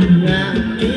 Yeah.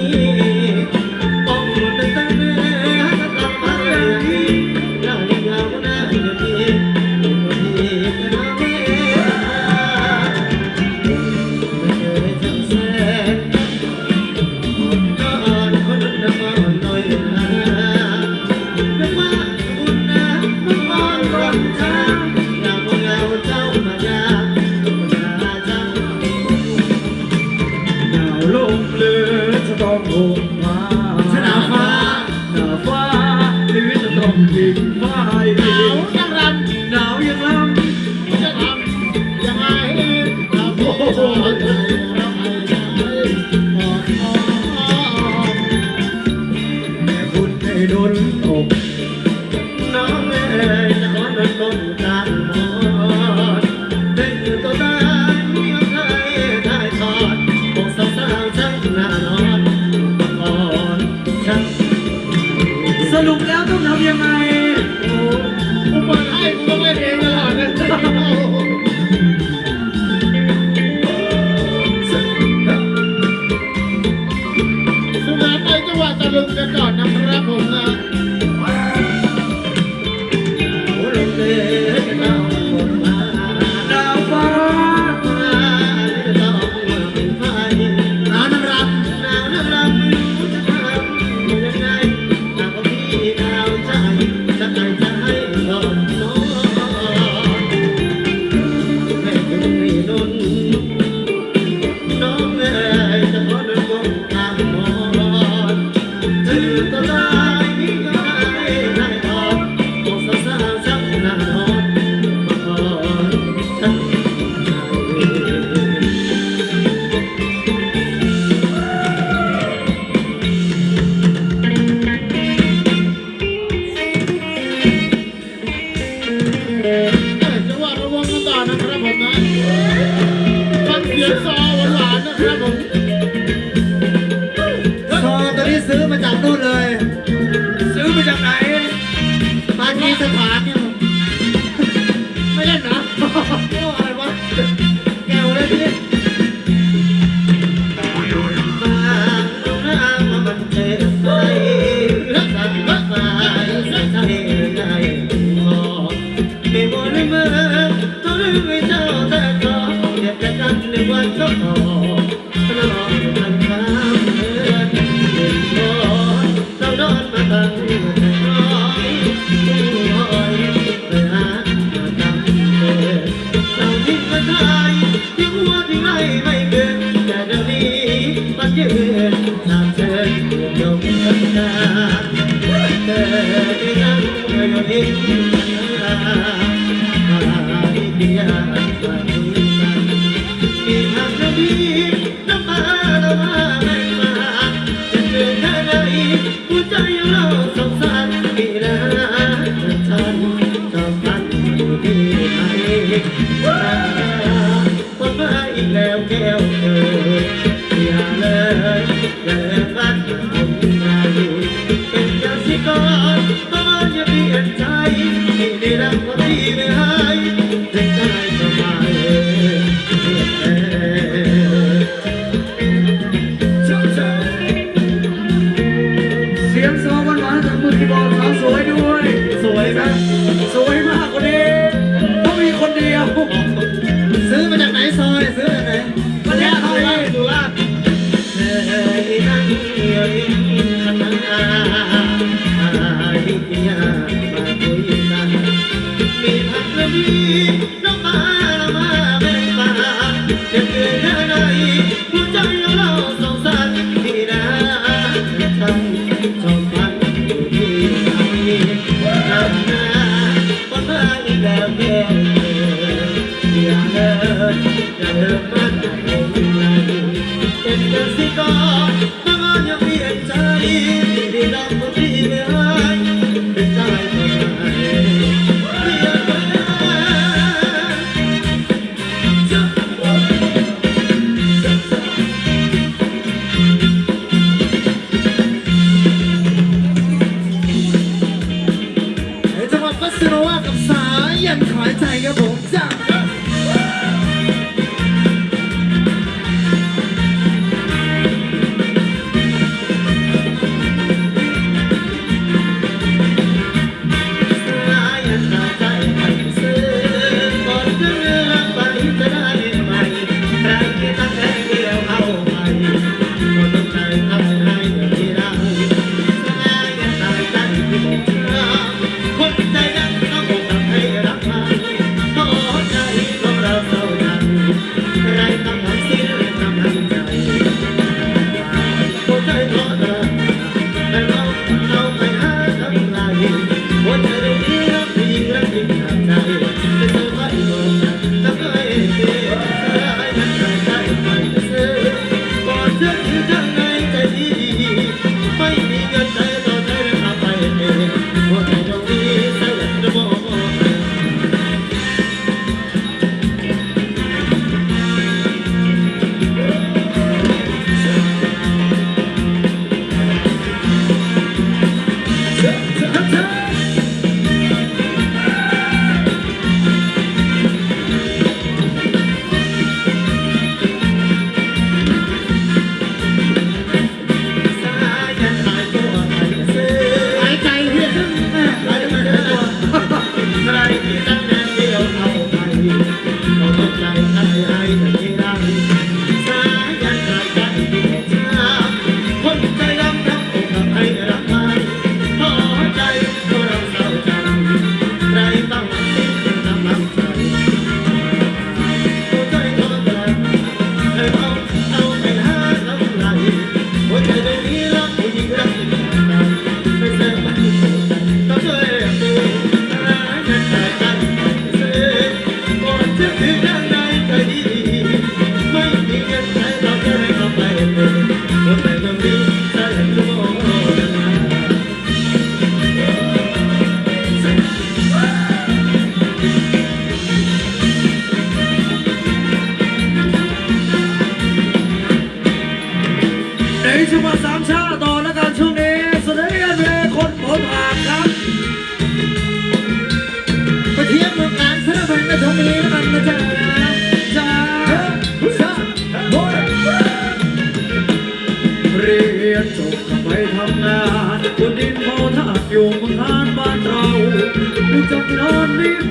I'm not nam ramona ซื้อมาจากนู่นเลย ซื้อมาจากไหนปากีสถานเนี่ยไม่เล่นนะ Thank you. I am No. ในจังหวัดสามชาติต่อแล้วกันช่วงนี้เสนอเพลงคนผมอ่านครับ ไปเที่ยวเมืองการสระบันกระทงนี้แล้วกันนะจ๊ะจ้าจ้าโอ้ยเรียนจบก็ไปทำงานบนดินเมาทากอยู่บนทานบ้านเราลูกจากนอนรีบ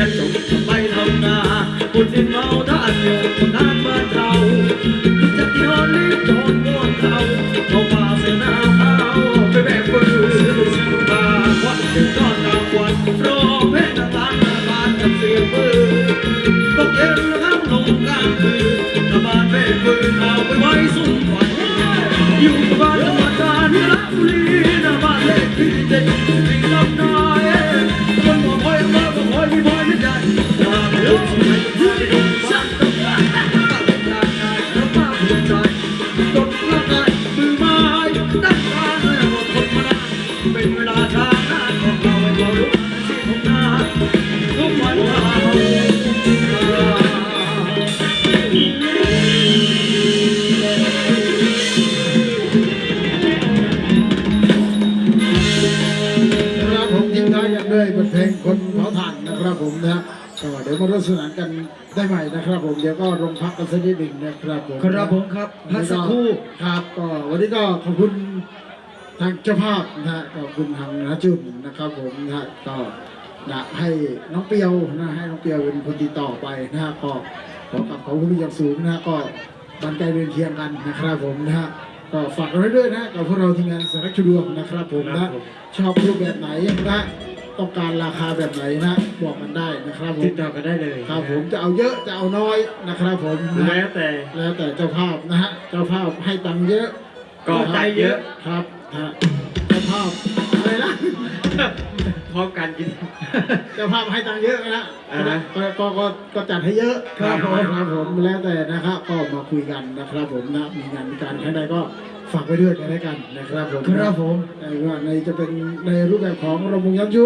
ยนจบไปทำนานคนที่เมาท่านโยู่คนนั้นบ้านเราจะที่นอนรีบจอนม้วนเขาเขามาเสนาเขาไปแบกปืนตาควันถึงก้อนตาควันร้องเพลงต่าตาบานกับเสียงปืนตกเย็นห้ามลงกลางคืนตาบาน เพลงคนเผาถ่านนะครับผมนะก็เดี๋ยวมาร่วมสนานกันได้ใหม่นะครับผมเดี๋ยวก็ลงพักกันสักนิดหนึ่งนะครับผมครับผมครับพักสักครู่ครับก็วันนี้ก็ขอบคุณทางเจ้าภาพนะฮะขอบคุณทางนาจุนนะครับผมนะฮะก็นะให้น้องเปียวนะให้น้องเปียวเป็นคนติดต่อไปนะฮะก็ขอกลับขอบคุณอย่างสูงนะฮะก็บันไกลเดินเคียงกันนะครับผมนะฮะก็ฝากกันไว้ด้วยนะกับพวกเราทีมงานสารคดีดวงนะครับผมนะชอบรูปแบบไหนนะ ต้องการราคาแบบไหนนะ บอกมันได้นะครับผมติดต่อกันได้เลยครับผมจะเอาเยอะจะเอาน้อยนะครับผมนะแล้วแต่แล้วแต่เจ้าภาพนะฮะเจ้าภาพให้ตังค์เยอะ ก็ใจเยอะครับฮะเจ้าภาพอะไรนะพร้อมกันกินเจ้าภาพให้ตังค์เยอะนะอ่าฮะก็ก็ก็ก็จัดให้เยอะครับผมครับผมแล้วแต่นะครับก็มาคุยกันนะครับผมนะมีงานมีการให้ใดก็ฝากไว้ด้วยกันแล้วกันนะครับผมครับผมในว่าในจะเป็นในรูปแบบของระมงย้ำยุ